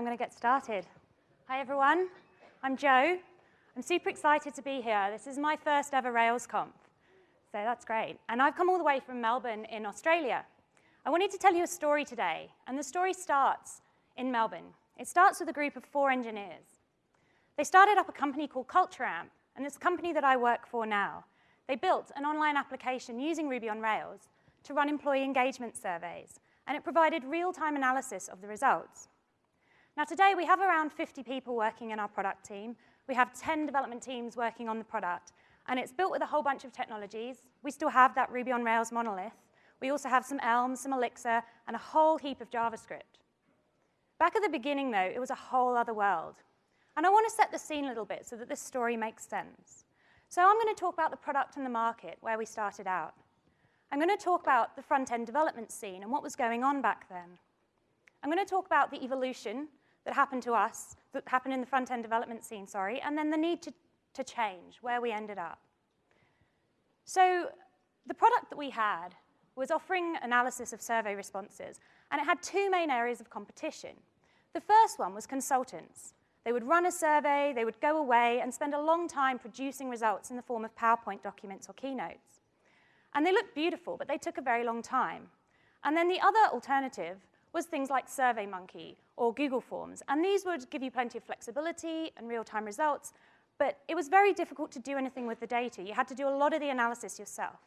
I'm going to get started. Hi, everyone. I'm Joe. I'm super excited to be here. This is my first ever RailsConf, so that's great. And I've come all the way from Melbourne in Australia. I wanted to tell you a story today, and the story starts in Melbourne. It starts with a group of four engineers. They started up a company called CultureAmp, and this company that I work for now. They built an online application using Ruby on Rails to run employee engagement surveys, and it provided real-time analysis of the results. Now today we have around 50 people working in our product team. We have 10 development teams working on the product, and it's built with a whole bunch of technologies. We still have that Ruby on Rails monolith. We also have some Elm, some Elixir, and a whole heap of JavaScript. Back at the beginning, though, it was a whole other world. And I want to set the scene a little bit so that this story makes sense. So I'm going to talk about the product and the market, where we started out. I'm going to talk about the front-end development scene and what was going on back then. I'm going to talk about the evolution that happened to us, that happened in the front-end development scene, sorry, and then the need to, to change, where we ended up. So the product that we had was offering analysis of survey responses, and it had two main areas of competition. The first one was consultants. They would run a survey, they would go away and spend a long time producing results in the form of PowerPoint documents or keynotes. And they looked beautiful, but they took a very long time. And then the other alternative was things like SurveyMonkey or Google Forms. And these would give you plenty of flexibility and real-time results, but it was very difficult to do anything with the data. You had to do a lot of the analysis yourself.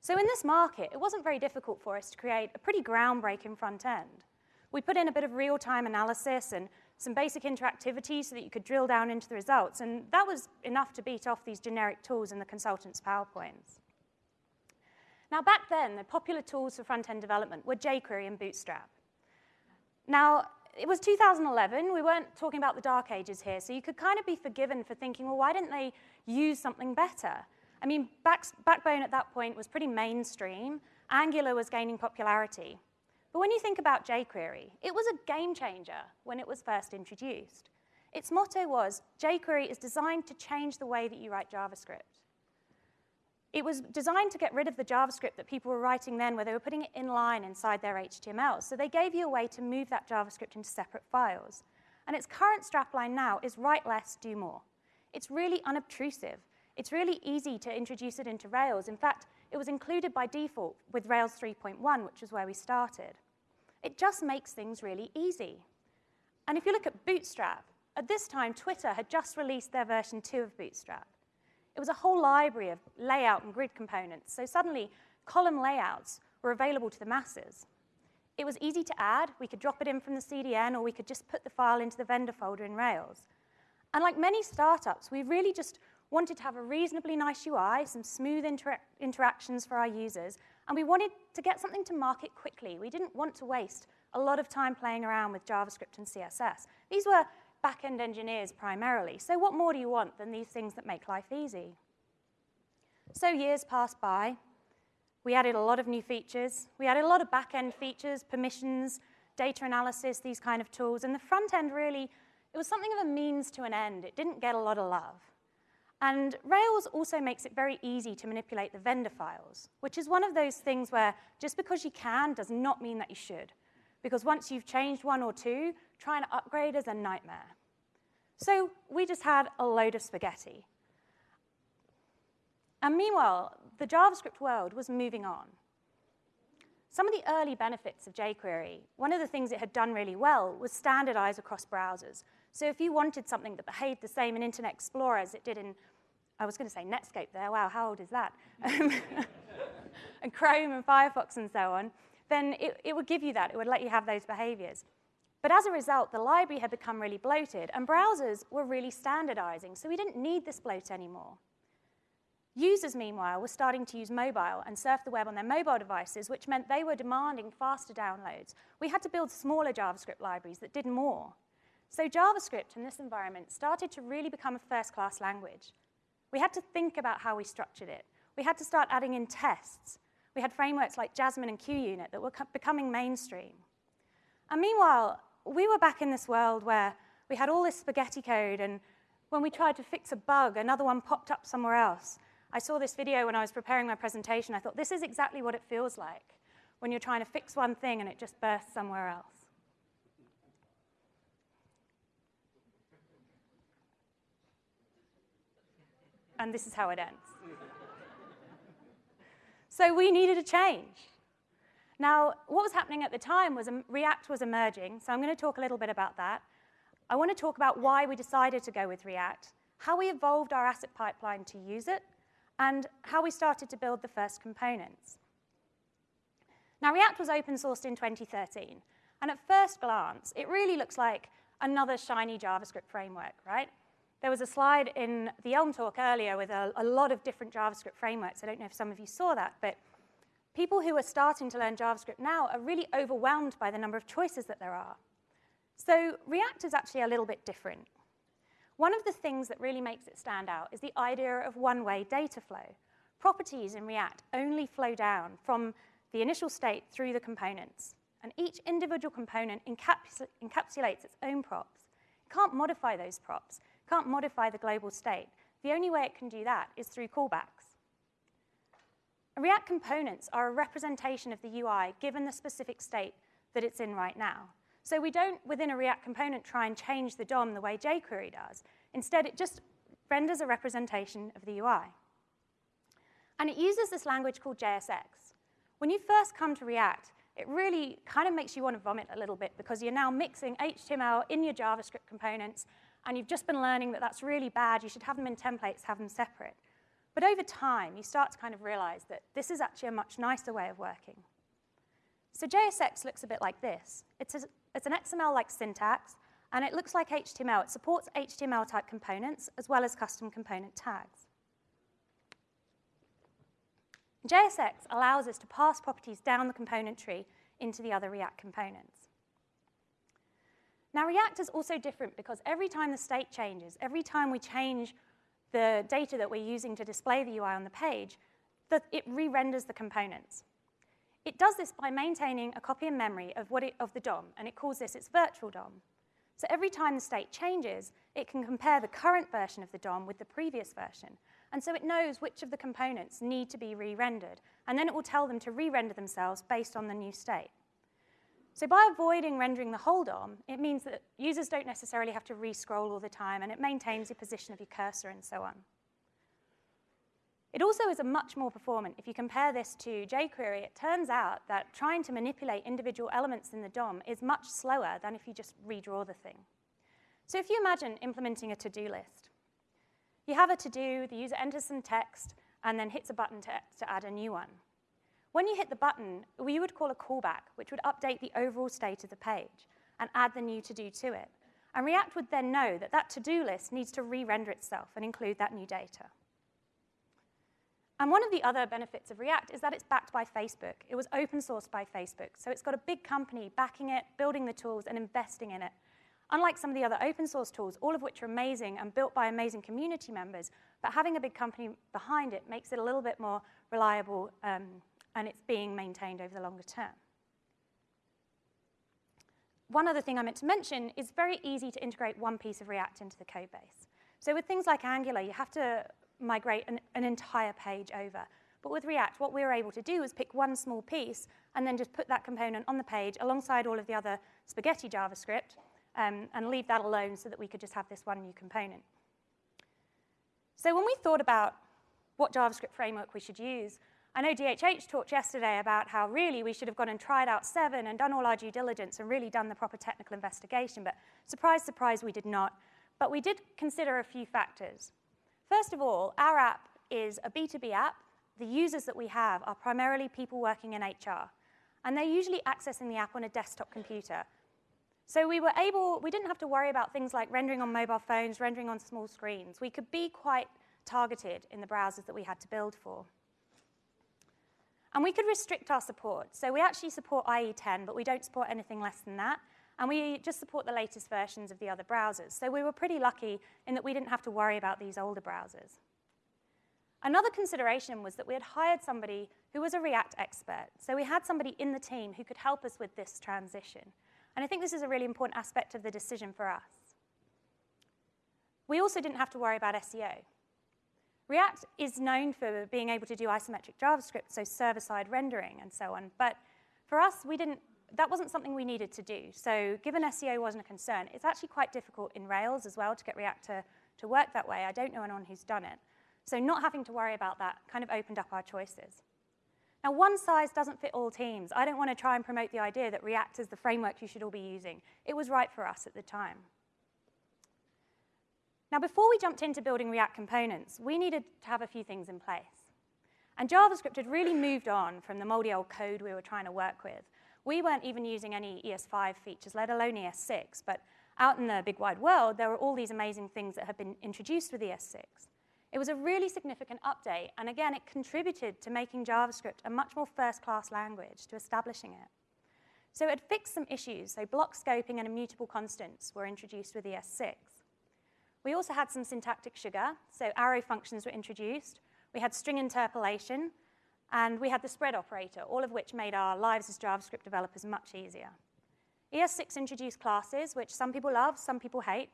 So in this market, it wasn't very difficult for us to create a pretty groundbreaking front end. We put in a bit of real-time analysis and some basic interactivity so that you could drill down into the results, and that was enough to beat off these generic tools in the consultants' PowerPoints. Now, back then, the popular tools for front-end development were jQuery and Bootstrap. Now, it was 2011. We weren't talking about the dark ages here, so you could kind of be forgiven for thinking, well, why didn't they use something better? I mean, back, Backbone at that point was pretty mainstream. Angular was gaining popularity. But when you think about jQuery, it was a game changer when it was first introduced. Its motto was, jQuery is designed to change the way that you write JavaScript. It was designed to get rid of the JavaScript that people were writing then where they were putting it inline inside their HTML. So they gave you a way to move that JavaScript into separate files. And its current strapline now is write less, do more. It's really unobtrusive. It's really easy to introduce it into Rails. In fact, it was included by default with Rails 3.1, which is where we started. It just makes things really easy. And if you look at Bootstrap, at this time, Twitter had just released their version 2 of Bootstrap. It was a whole library of layout and grid components, so suddenly column layouts were available to the masses. It was easy to add. We could drop it in from the CDN, or we could just put the file into the vendor folder in Rails. And like many startups, we really just wanted to have a reasonably nice UI, some smooth intera interactions for our users, and we wanted to get something to market quickly. We didn't want to waste a lot of time playing around with JavaScript and CSS. These were back-end engineers primarily. So what more do you want than these things that make life easy? So years passed by. We added a lot of new features. We added a lot of back-end features, permissions, data analysis, these kind of tools. And the front end really, it was something of a means to an end. It didn't get a lot of love. And Rails also makes it very easy to manipulate the vendor files, which is one of those things where just because you can does not mean that you should. Because once you've changed one or two, trying to upgrade is a nightmare. So we just had a load of spaghetti. And meanwhile, the JavaScript world was moving on. Some of the early benefits of jQuery, one of the things it had done really well was standardize across browsers. So if you wanted something that behaved the same in Internet Explorer as it did in, I was going to say Netscape there, wow, how old is that? and Chrome and Firefox and so on, then it, it would give you that. It would let you have those behaviors. But as a result, the library had become really bloated, and browsers were really standardizing, so we didn't need this bloat anymore. Users, meanwhile, were starting to use mobile and surf the web on their mobile devices, which meant they were demanding faster downloads. We had to build smaller JavaScript libraries that did more. So JavaScript in this environment started to really become a first-class language. We had to think about how we structured it. We had to start adding in tests. We had frameworks like Jasmine and QUnit that were becoming mainstream. And meanwhile, we were back in this world where we had all this spaghetti code, and when we tried to fix a bug, another one popped up somewhere else. I saw this video when I was preparing my presentation. I thought, this is exactly what it feels like when you're trying to fix one thing and it just bursts somewhere else. And this is how it ends so we needed a change. Now, what was happening at the time was um, React was emerging, so I'm going to talk a little bit about that. I want to talk about why we decided to go with React, how we evolved our asset pipeline to use it, and how we started to build the first components. Now, React was open sourced in 2013, and at first glance, it really looks like another shiny JavaScript framework, right? There was a slide in the Elm talk earlier with a, a lot of different JavaScript frameworks. I don't know if some of you saw that, but people who are starting to learn JavaScript now are really overwhelmed by the number of choices that there are. So React is actually a little bit different. One of the things that really makes it stand out is the idea of one-way data flow. Properties in React only flow down from the initial state through the components, and each individual component encaps encapsulates its own props. It can't modify those props, can't modify the global state. The only way it can do that is through callbacks. React components are a representation of the UI given the specific state that it's in right now. So we don't, within a React component, try and change the DOM the way jQuery does. Instead, it just renders a representation of the UI. And it uses this language called JSX. When you first come to React, it really kind of makes you want to vomit a little bit because you're now mixing HTML in your JavaScript components, and you've just been learning that that's really bad. You should have them in templates, have them separate. But over time, you start to kind of realize that this is actually a much nicer way of working. So JSX looks a bit like this. It's, a, it's an XML-like syntax, and it looks like HTML. It supports HTML-type components as well as custom component tags. JSX allows us to pass properties down the component tree into the other React components. Now, React is also different because every time the state changes, every time we change the data that we're using to display the UI on the page, it re-renders the components. It does this by maintaining a copy in memory of, what it, of the DOM, and it calls this its virtual DOM. So every time the state changes, it can compare the current version of the DOM with the previous version. And so it knows which of the components need to be re-rendered, and then it will tell them to re-render themselves based on the new state. So by avoiding rendering the whole DOM, it means that users don't necessarily have to re-scroll all the time, and it maintains the position of your cursor and so on. It also is a much more performant. If you compare this to jQuery, it turns out that trying to manipulate individual elements in the DOM is much slower than if you just redraw the thing. So if you imagine implementing a to-do list, you have a to-do, the user enters some text, and then hits a button to, to add a new one. When you hit the button, we would call a callback, which would update the overall state of the page and add the new to-do to it. And React would then know that that to-do list needs to re-render itself and include that new data. And one of the other benefits of React is that it's backed by Facebook. It was open sourced by Facebook. So it's got a big company backing it, building the tools, and investing in it. Unlike some of the other open source tools, all of which are amazing and built by amazing community members, but having a big company behind it makes it a little bit more reliable um, and it's being maintained over the longer term. One other thing I meant to mention is very easy to integrate one piece of React into the code base. So with things like Angular, you have to migrate an, an entire page over. But with React, what we were able to do was pick one small piece and then just put that component on the page alongside all of the other spaghetti JavaScript um, and leave that alone so that we could just have this one new component. So when we thought about what JavaScript framework we should use, I know DHH talked yesterday about how really we should have gone and tried out seven and done all our due diligence and really done the proper technical investigation, but surprise, surprise, we did not. But we did consider a few factors. First of all, our app is a B2B app. The users that we have are primarily people working in HR, and they're usually accessing the app on a desktop computer. So we were able, we didn't have to worry about things like rendering on mobile phones, rendering on small screens. We could be quite targeted in the browsers that we had to build for. And we could restrict our support. So we actually support IE10, but we don't support anything less than that. And we just support the latest versions of the other browsers. So we were pretty lucky in that we didn't have to worry about these older browsers. Another consideration was that we had hired somebody who was a React expert. So we had somebody in the team who could help us with this transition. And I think this is a really important aspect of the decision for us. We also didn't have to worry about SEO. React is known for being able to do isometric JavaScript, so server-side rendering and so on. But for us, we didn't that wasn't something we needed to do. So given SEO wasn't a concern, it's actually quite difficult in Rails as well to get React to, to work that way. I don't know anyone who's done it. So not having to worry about that kind of opened up our choices. Now, one size doesn't fit all teams. I don't want to try and promote the idea that React is the framework you should all be using. It was right for us at the time. Now, before we jumped into building React components, we needed to have a few things in place. And JavaScript had really moved on from the moldy old code we were trying to work with. We weren't even using any ES5 features, let alone ES6, but out in the big wide world, there were all these amazing things that had been introduced with ES6. It was a really significant update, and again, it contributed to making JavaScript a much more first-class language, to establishing it. So it fixed some issues, so block scoping and immutable constants were introduced with ES6. We also had some syntactic sugar, so arrow functions were introduced. We had string interpolation, and we had the spread operator, all of which made our lives as JavaScript developers much easier. ES6 introduced classes, which some people love, some people hate,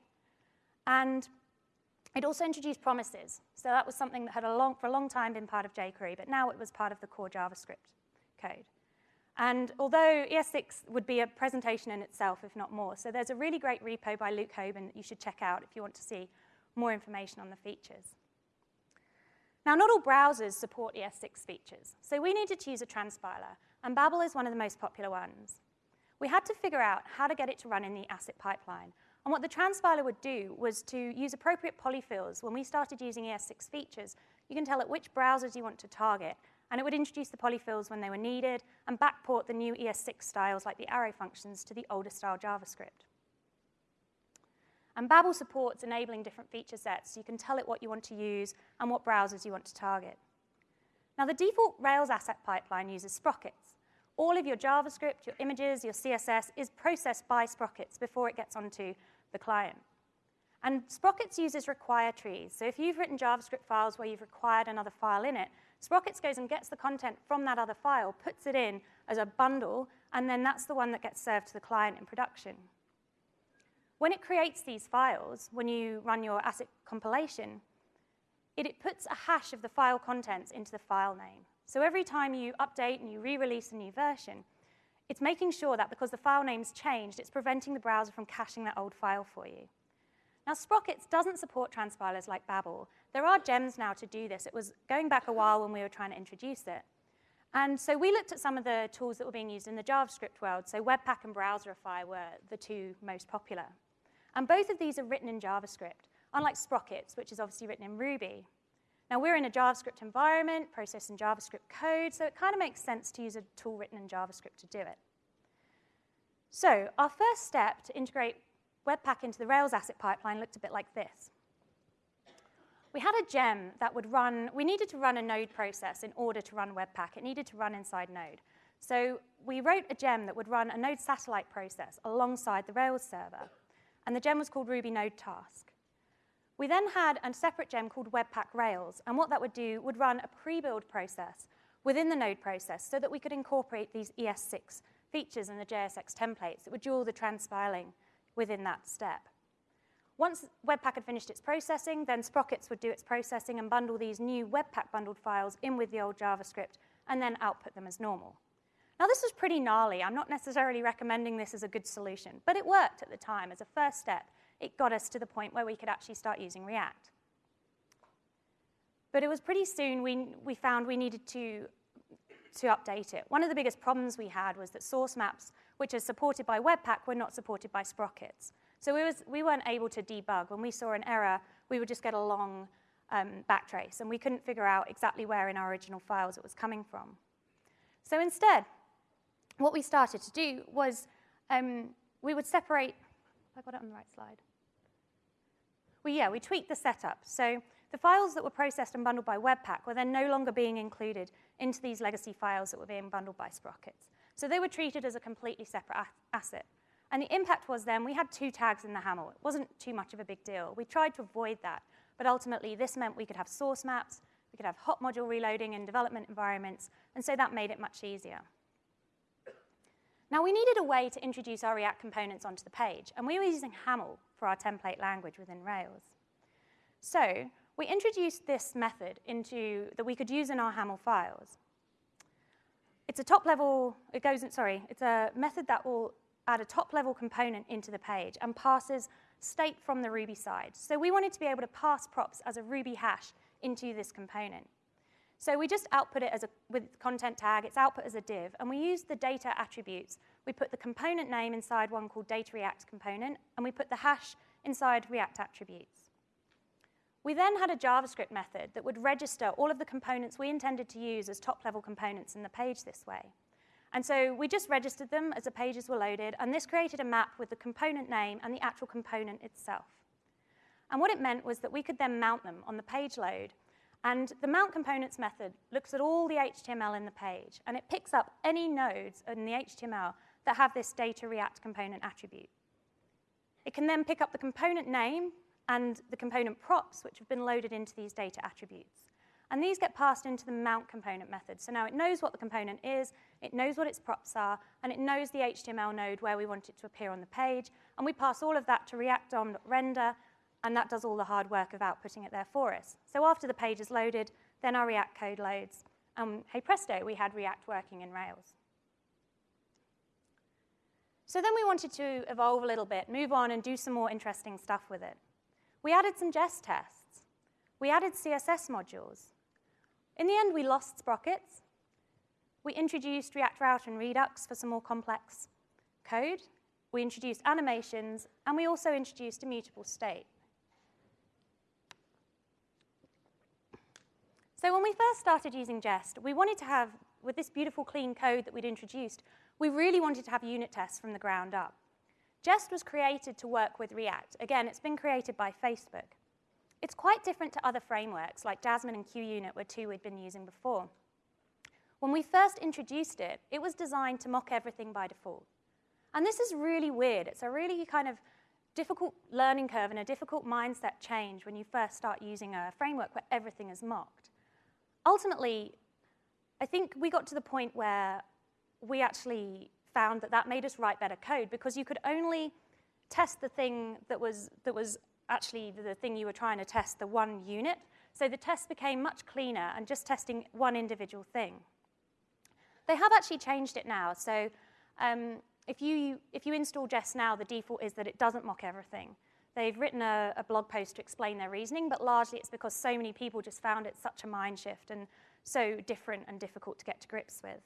and it also introduced promises. So that was something that had a long, for a long time been part of jQuery, but now it was part of the core JavaScript code. And although ES6 would be a presentation in itself, if not more, so there's a really great repo by Luke Hoban that you should check out if you want to see more information on the features. Now, not all browsers support ES6 features, so we needed to use a transpiler, and Babel is one of the most popular ones. We had to figure out how to get it to run in the asset pipeline, and what the transpiler would do was to use appropriate polyfills. When we started using ES6 features, you can tell it which browsers you want to target, and it would introduce the polyfills when they were needed and backport the new ES6 styles like the arrow functions to the older style JavaScript. And Babel supports enabling different feature sets, so you can tell it what you want to use and what browsers you want to target. Now, the default Rails asset pipeline uses sprockets. All of your JavaScript, your images, your CSS is processed by sprockets before it gets onto the client. And Sprockets uses require trees. So if you've written JavaScript files where you've required another file in it, Sprockets goes and gets the content from that other file, puts it in as a bundle, and then that's the one that gets served to the client in production. When it creates these files, when you run your asset compilation, it, it puts a hash of the file contents into the file name. So every time you update and you re-release a new version, it's making sure that because the file name's changed, it's preventing the browser from caching that old file for you. Now, Sprockets doesn't support transpilers like Babel. There are gems now to do this. It was going back a while when we were trying to introduce it. And so we looked at some of the tools that were being used in the JavaScript world. So Webpack and Browserify were the two most popular. And both of these are written in JavaScript, unlike Sprockets, which is obviously written in Ruby. Now, we're in a JavaScript environment, processing JavaScript code, so it kind of makes sense to use a tool written in JavaScript to do it. So our first step to integrate Webpack into the Rails asset pipeline looked a bit like this. We had a gem that would run, we needed to run a node process in order to run Webpack. It needed to run inside Node. So we wrote a gem that would run a Node satellite process alongside the Rails server. And the gem was called Ruby Node Task. We then had a separate gem called Webpack Rails, and what that would do would run a pre-build process within the node process so that we could incorporate these ES6 features in the JSX templates that would do all the transpiling within that step. Once Webpack had finished its processing, then Sprockets would do its processing and bundle these new Webpack bundled files in with the old JavaScript and then output them as normal. Now, this was pretty gnarly. I'm not necessarily recommending this as a good solution, but it worked at the time as a first step it got us to the point where we could actually start using React. But it was pretty soon we, we found we needed to, to update it. One of the biggest problems we had was that source maps, which are supported by Webpack, were not supported by Sprockets. So we, was, we weren't able to debug. When we saw an error, we would just get a long um, backtrace, and we couldn't figure out exactly where in our original files it was coming from. So instead, what we started to do was um, we would separate, I got it on the right slide well, yeah, we tweaked the setup. So the files that were processed and bundled by Webpack were then no longer being included into these legacy files that were being bundled by Sprockets. So they were treated as a completely separate asset. And the impact was then we had two tags in the HAML. It wasn't too much of a big deal. We tried to avoid that. But ultimately, this meant we could have source maps, we could have hot module reloading in development environments, and so that made it much easier. Now, we needed a way to introduce our React components onto the page, and we were using HAML for our template language within Rails. So we introduced this method into, that we could use in our HAML files. It's a top-level, it goes, in, sorry, it's a method that will add a top-level component into the page and passes state from the Ruby side. So we wanted to be able to pass props as a Ruby hash into this component. So we just output it as a, with content tag, it's output as a div, and we use the data attributes. We put the component name inside one called data react component, and we put the hash inside react attributes. We then had a JavaScript method that would register all of the components we intended to use as top-level components in the page this way. And so we just registered them as the pages were loaded, and this created a map with the component name and the actual component itself. And what it meant was that we could then mount them on the page load and the mount components method looks at all the HTML in the page, and it picks up any nodes in the HTML that have this data react component attribute. It can then pick up the component name and the component props, which have been loaded into these data attributes. And these get passed into the mount component method. So now it knows what the component is, it knows what its props are, and it knows the HTML node where we want it to appear on the page. And we pass all of that to react.dom.render, and that does all the hard work of outputting it there for us. So after the page is loaded, then our React code loads. And hey presto, we had React working in Rails. So then we wanted to evolve a little bit, move on and do some more interesting stuff with it. We added some Jest tests. We added CSS modules. In the end, we lost sprockets. We introduced React Router and Redux for some more complex code. We introduced animations, and we also introduced immutable state. So when we first started using Jest, we wanted to have, with this beautiful clean code that we'd introduced, we really wanted to have unit tests from the ground up. Jest was created to work with React. Again, it's been created by Facebook. It's quite different to other frameworks like Jasmine and QUnit were two we'd been using before. When we first introduced it, it was designed to mock everything by default. And this is really weird. It's a really kind of difficult learning curve and a difficult mindset change when you first start using a framework where everything is mocked ultimately, I think we got to the point where we actually found that that made us write better code because you could only test the thing that was, that was actually the thing you were trying to test, the one unit. So the test became much cleaner and just testing one individual thing. They have actually changed it now. So um, if, you, if you install Jest now, the default is that it doesn't mock everything. They've written a, a, blog post to explain their reasoning, but largely it's because so many people just found it such a mind shift and so different and difficult to get to grips with.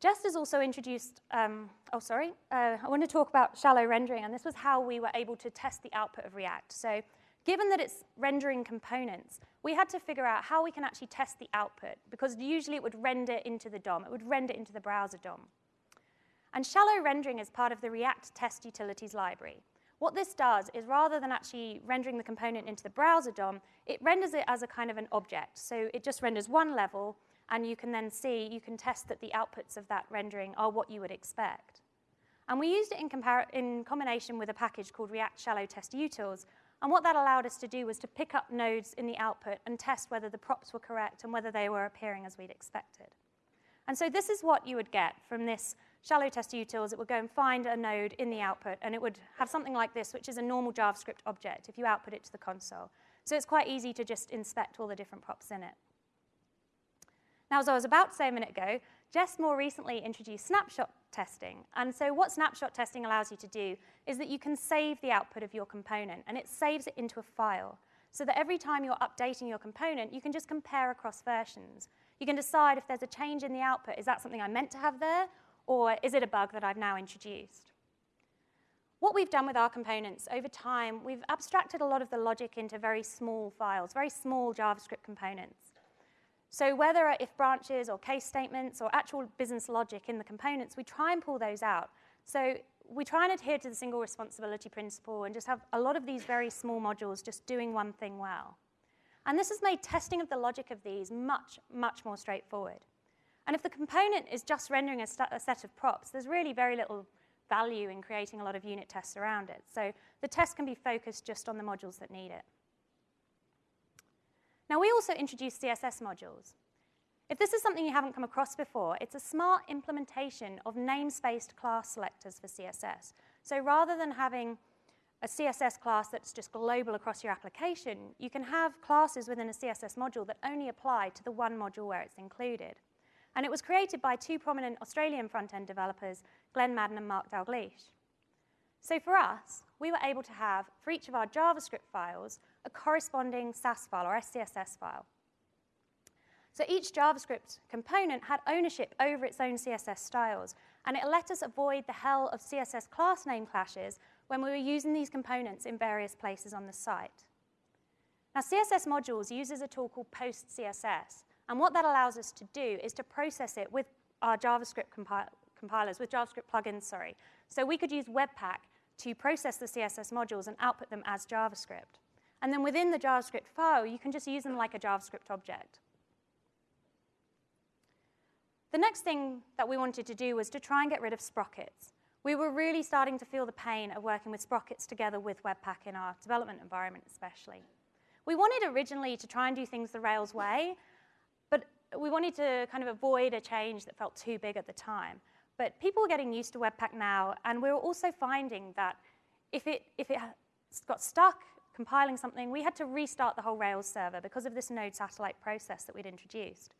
Jest has also introduced, um, oh, sorry, uh, I want to talk about shallow rendering, and this was how we were able to test the output of React. So given that it's rendering components, we had to figure out how we can actually test the output, because usually it would render into the DOM, it would render into the browser DOM. And shallow rendering is part of the React test utilities library. What this does is rather than actually rendering the component into the browser DOM, it renders it as a kind of an object. So it just renders one level, and you can then see, you can test that the outputs of that rendering are what you would expect. And we used it in, in combination with a package called React Shallow Test Utils, and what that allowed us to do was to pick up nodes in the output and test whether the props were correct and whether they were appearing as we'd expected. And so this is what you would get from this shallow test utils, it would go and find a node in the output, and it would have something like this, which is a normal JavaScript object if you output it to the console. So it's quite easy to just inspect all the different props in it. Now, as I was about to say a minute ago, Jest more recently introduced snapshot testing. And so what snapshot testing allows you to do is that you can save the output of your component, and it saves it into a file, so that every time you're updating your component, you can just compare across versions. You can decide if there's a change in the output, is that something I meant to have there, or is it a bug that I've now introduced? What we've done with our components over time, we've abstracted a lot of the logic into very small files, very small JavaScript components. So whether uh, if branches or case statements or actual business logic in the components, we try and pull those out. So we try and adhere to the single responsibility principle and just have a lot of these very small modules just doing one thing well. And this has made testing of the logic of these much, much more straightforward. And if the component is just rendering a, a, set of props, there's really very little value in creating a lot of unit tests around it. So the test can be focused just on the modules that need it. Now, we also introduced CSS modules. If this is something you haven't come across before, it's a smart implementation of namespaced class selectors for CSS. So rather than having a CSS class that's just global across your application, you can have classes within a CSS module that only apply to the one module where it's included. And it was created by two prominent Australian front-end developers, Glen Maddern and Mark Dalgleish. So for us, we were able to have, for each of our JavaScript files, a corresponding Sass file or SCSS file. So each JavaScript component had ownership over its own CSS styles, and it let us avoid the hell of CSS class name clashes when we were using these components in various places on the site. Now, CSS modules uses a tool called PostCSS, and what that allows us to do is to process it with our JavaScript compi compilers, with JavaScript plugins, sorry. So we could use Webpack to process the CSS modules and output them as JavaScript. And then within the JavaScript file, you can just use them like a JavaScript object. The next thing that we wanted to do was to try and get rid of sprockets. We were really starting to feel the pain of working with sprockets together with Webpack in our development environment especially. We wanted originally to try and do things the Rails way, but we wanted to kind of avoid a change that felt too big at the time. But people were getting used to Webpack now, and we were also finding that if it, if it got stuck compiling something, we had to restart the whole Rails server because of this node satellite process that we'd introduced.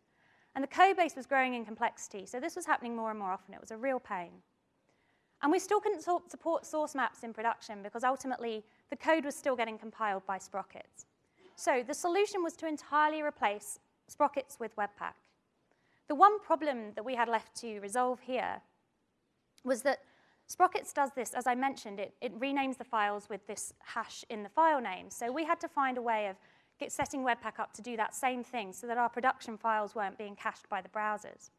And the code base was growing in complexity, so this was happening more and more often. It was a real pain. And we still couldn't support source maps in production because ultimately the code was still getting compiled by sprockets. So the solution was to entirely replace sprockets with Webpack. The one problem that we had left to resolve here was that Sprockets does this, as I mentioned, it, it renames the files with this hash in the file name. So we had to find a way of get, setting Webpack up to do that same thing so that our production files weren't being cached by the browsers.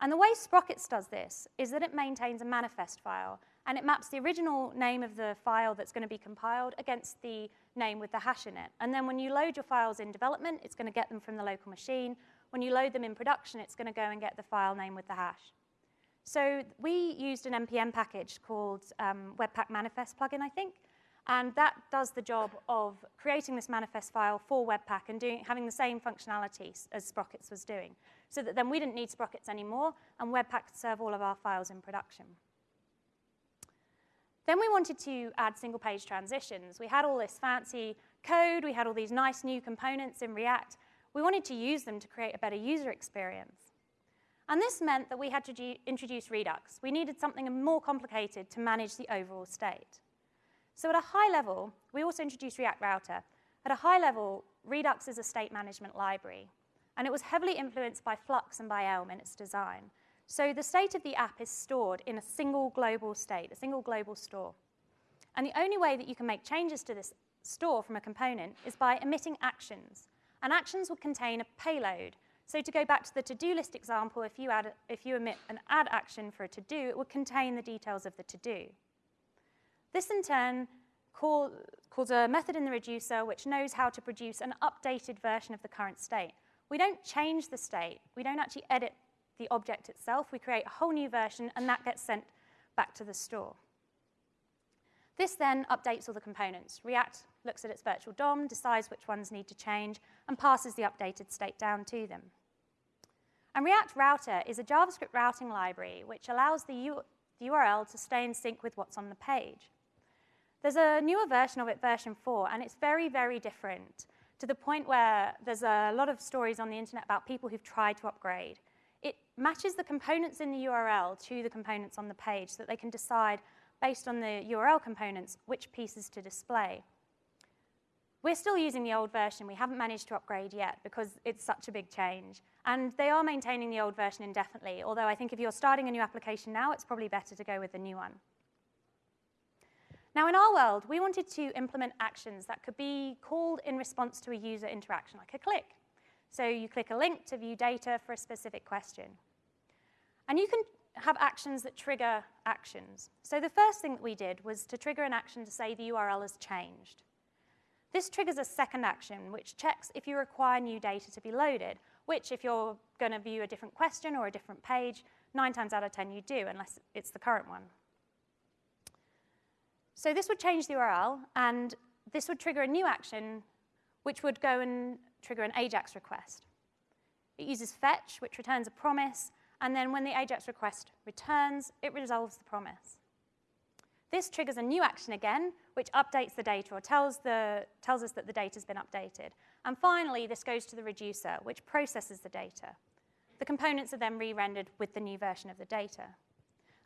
And the way Sprockets does this is that it maintains a manifest file, and it maps the original name of the file that's going to be compiled against the name with the hash in it. And then when you load your files in development, it's going to get them from the local machine. When you load them in production, it's going to go and get the file name with the hash. So we used an NPM package called um, Webpack Manifest plugin, I think, and that does the job of creating this manifest file for Webpack and doing, having the same functionality as Sprockets was doing, so that then we didn't need Sprockets anymore, and Webpack could serve all of our files in production. Then we wanted to add single-page transitions. We had all this fancy code, we had all these nice new components in React. We wanted to use them to create a better user experience. And this meant that we had to introduce Redux. We needed something more complicated to manage the overall state. So at a high level, we also introduced React Router. At a high level, Redux is a state management library, and it was heavily influenced by Flux and by Elm in its design. So the state of the app is stored in a single global state, a single global store. And the only way that you can make changes to this store from a component is by emitting actions. And actions will contain a payload, so to go back to the to-do list example, if you, add, if you emit an add action for a to-do, it would contain the details of the to-do. This in turn call, calls a method in the reducer which knows how to produce an updated version of the current state. We don't change the state. We don't actually edit the object itself. We create a whole new version, and that gets sent back to the store. This then updates all the components. React looks at its virtual DOM, decides which ones need to change, and passes the updated state down to them. And React Router is a JavaScript routing library which allows the, U the URL to stay in sync with what's on the page. There's a newer version of it, version 4, and it's very, very different to the point where there's a lot of stories on the internet about people who've tried to upgrade. It matches the components in the URL to the components on the page so that they can decide based on the URL components, which pieces to display. We're still using the old version. We haven't managed to upgrade yet because it's such a big change. And they are maintaining the old version indefinitely, although I think if you're starting a new application now, it's probably better to go with the new one. Now, in our world, we wanted to implement actions that could be called in response to a user interaction, like a click. So you click a link to view data for a specific question. And you can have actions that trigger actions. So the first thing that we did was to trigger an action to say the URL has changed. This triggers a second action, which checks if you require new data to be loaded, which if you're going to view a different question or a different page, nine times out of 10 you do, unless it's the current one. So this would change the URL, and this would trigger a new action, which would go and trigger an AJAX request. It uses fetch, which returns a promise, and then when the AJAX request returns, it resolves the promise. This triggers a new action again, which updates the data or tells, the, tells us that the data has been updated. And finally, this goes to the reducer, which processes the data. The components are then re-rendered with the new version of the data.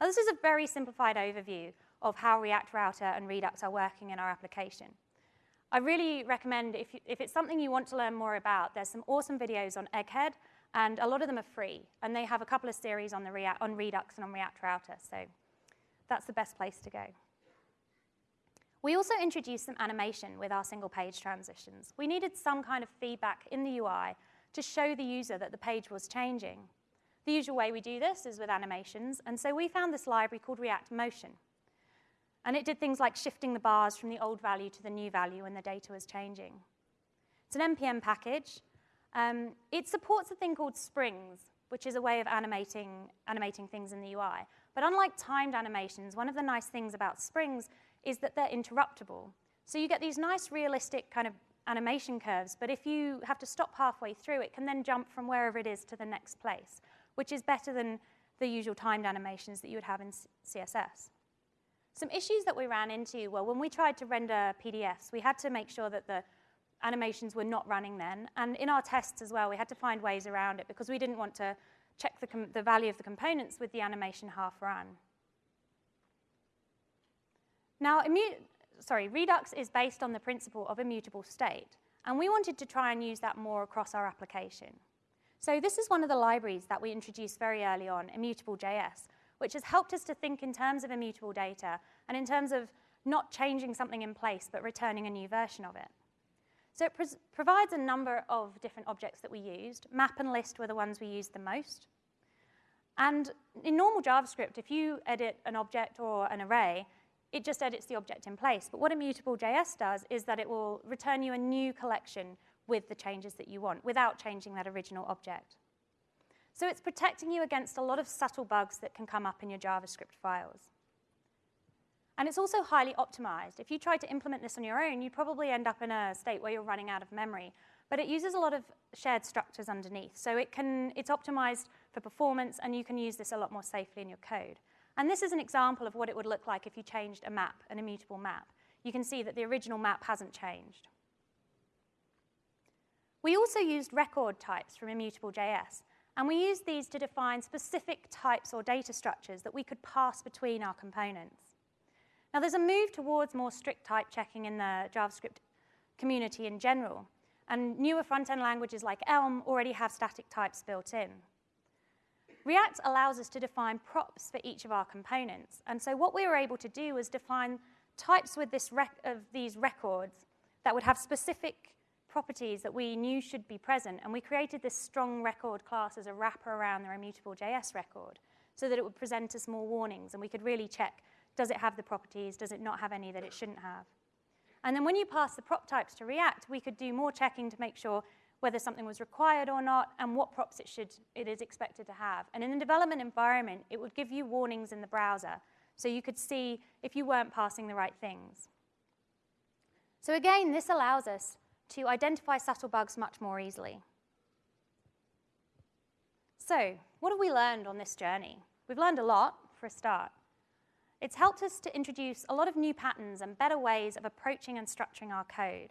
Now, this is a very simplified overview of how React Router and Redux are working in our application. I really recommend, if, you, if it's something you want to learn more about, there's some awesome videos on Egghead, and a lot of them are free. And they have a couple of series on, the on Redux and on React Router, so that's the best place to go. We also introduced some animation with our single page transitions. We needed some kind of feedback in the UI to show the user that the page was changing. The usual way we do this is with animations, and so we found this library called React Motion. And it did things like shifting the bars from the old value to the new value when the data was changing. It's an NPM package. Um, it supports a thing called springs, which is a way of animating, animating things in the UI. But unlike timed animations, one of the nice things about springs is that they're interruptible. So you get these nice realistic kind of animation curves, but if you have to stop halfway through, it can then jump from wherever it is to the next place, which is better than the usual timed animations that you would have in CSS. Some issues that we ran into were when we tried to render PDFs, we had to make sure that the animations were not running then. And in our tests as well, we had to find ways around it because we didn't want to check the, the value of the components with the animation half run. Now, sorry, Redux is based on the principle of immutable state, and we wanted to try and use that more across our application. So this is one of the libraries that we introduced very early on, Immutable.js, which has helped us to think in terms of immutable data and in terms of not changing something in place, but returning a new version of it. So it provides a number of different objects that we used. Map and list were the ones we used the most. And in normal JavaScript, if you edit an object or an array, it just edits the object in place. But what Immutable.js does is that it will return you a new collection with the changes that you want without changing that original object. So it's protecting you against a lot of subtle bugs that can come up in your JavaScript files. And it's also highly optimized. If you try to implement this on your own, you'd probably end up in a state where you're running out of memory. But it uses a lot of shared structures underneath. So it can, it's optimized for performance, and you can use this a lot more safely in your code. And this is an example of what it would look like if you changed a map, an immutable map. You can see that the original map hasn't changed. We also used record types from Immutable.js. And we used these to define specific types or data structures that we could pass between our components. Now, there's a move towards more strict type checking in the JavaScript community in general. And newer front-end languages like Elm already have static types built in. React allows us to define props for each of our components. And so what we were able to do was define types with this of these records that would have specific properties that we knew should be present, and we created this strong record class as a wrapper around the immutable JS record so that it would present us more warnings, and we could really check, does it have the properties, does it not have any that it shouldn't have? And then when you pass the prop types to React, we could do more checking to make sure whether something was required or not, and what props it, should, it is expected to have. And in the development environment, it would give you warnings in the browser, so you could see if you weren't passing the right things. So again, this allows us to identify subtle bugs much more easily. So, what have we learned on this journey? We've learned a lot, for a start. It's helped us to introduce a lot of new patterns and better ways of approaching and structuring our code.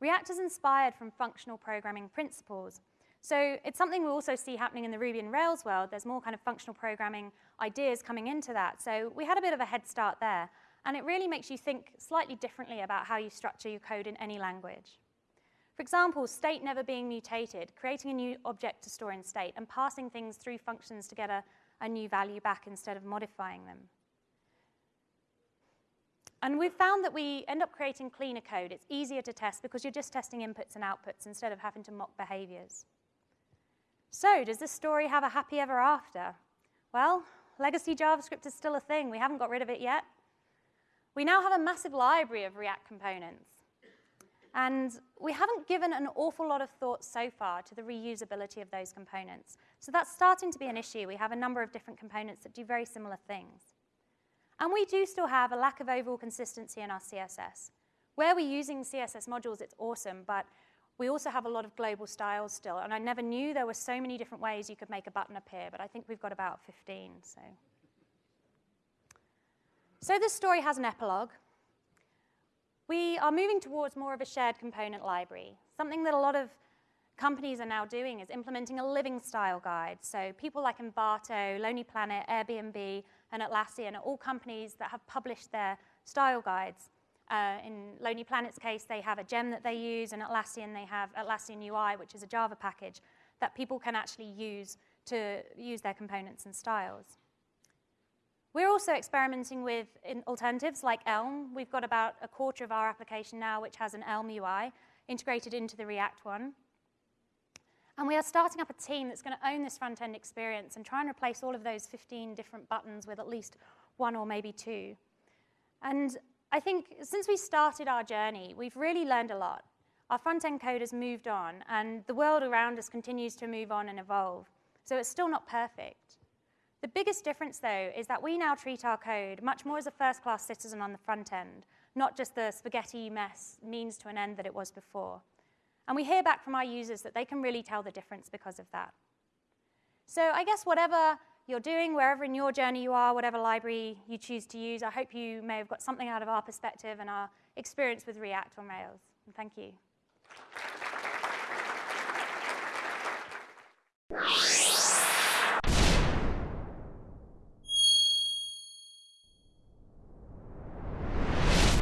React is inspired from functional programming principles. So it's something we also see happening in the Ruby and Rails world. There's more kind of functional programming ideas coming into that. So we had a bit of a head start there. And it really makes you think slightly differently about how you structure your code in any language. For example, state never being mutated, creating a new object to store in state, and passing things through functions to get a, a new value back instead of modifying them. And we've found that we end up creating cleaner code. It's easier to test because you're just testing inputs and outputs instead of having to mock behaviors. So does this story have a happy ever after? Well, legacy JavaScript is still a thing. We haven't got rid of it yet. We now have a massive library of React components. And we haven't given an awful lot of thought so far to the reusability of those components. So that's starting to be an issue. We have a number of different components that do very similar things. And we do still have a lack of overall consistency in our CSS. Where we're using CSS modules, it's awesome, but we also have a lot of global styles still. And I never knew there were so many different ways you could make a button appear, but I think we've got about 15. So, so this story has an epilogue. We are moving towards more of a shared component library. Something that a lot of companies are now doing is implementing a living style guide. So people like Envato, Lonely Planet, Airbnb, and Atlassian are all companies that have published their style guides. Uh, in Lonely Planet's case, they have a gem that they use, and Atlassian, they have Atlassian UI, which is a Java package that people can actually use to use their components and styles. We're also experimenting with alternatives like Elm. We've got about a quarter of our application now which has an Elm UI integrated into the React one. And we are starting up a team that's going to own this front-end experience and try and replace all of those 15 different buttons with at least one or maybe two. And I think since we started our journey, we've really learned a lot. Our front-end code has moved on, and the world around us continues to move on and evolve. So it's still not perfect. The biggest difference, though, is that we now treat our code much more as a first-class citizen on the front end, not just the spaghetti mess means to an end that it was before. And we hear back from our users that they can really tell the difference because of that. So I guess whatever you're doing, wherever in your journey you are, whatever library you choose to use, I hope you may have got something out of our perspective and our experience with React on Rails. And thank you.